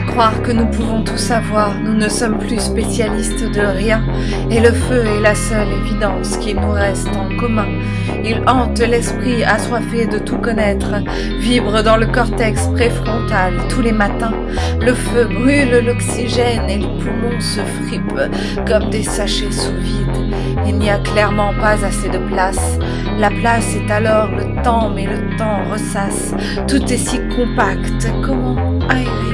croire que nous pouvons tout savoir, nous ne sommes plus spécialistes de rien, et le feu est la seule évidence qui nous reste en commun. Il hante l'esprit assoiffé de tout connaître, vibre dans le cortex préfrontal tous les matins. Le feu brûle l'oxygène et les poumons se fripent comme des sachets sous vide. Il n'y a clairement pas assez de place. La place est alors le temps, mais le temps ressasse. Tout est si compact. Comment aérer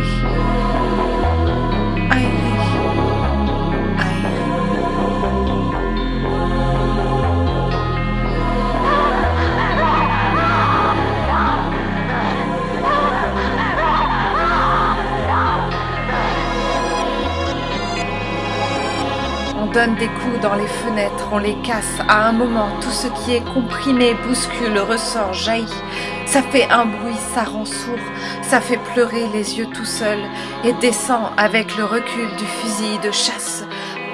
donne des coups dans les fenêtres, on les casse. À un moment, tout ce qui est comprimé, bouscule, ressort, jaillit. Ça fait un bruit, ça rend sourd, ça fait pleurer les yeux tout seul et descend avec le recul du fusil de chasse.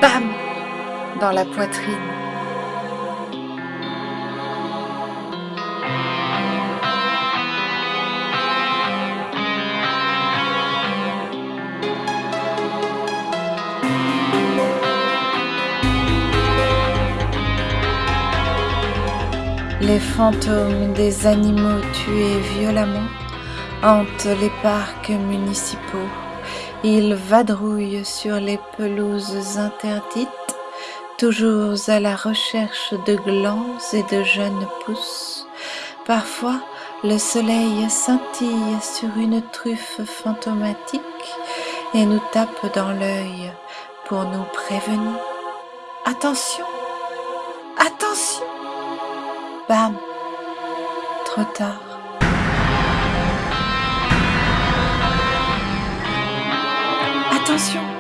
Bam Dans la poitrine. Les fantômes des animaux tués violemment hantent les parcs municipaux. Ils vadrouillent sur les pelouses interdites, toujours à la recherche de glands et de jeunes pousses. Parfois, le soleil scintille sur une truffe fantomatique et nous tape dans l'œil pour nous prévenir. Attention Attention Bam Trop tard. Attention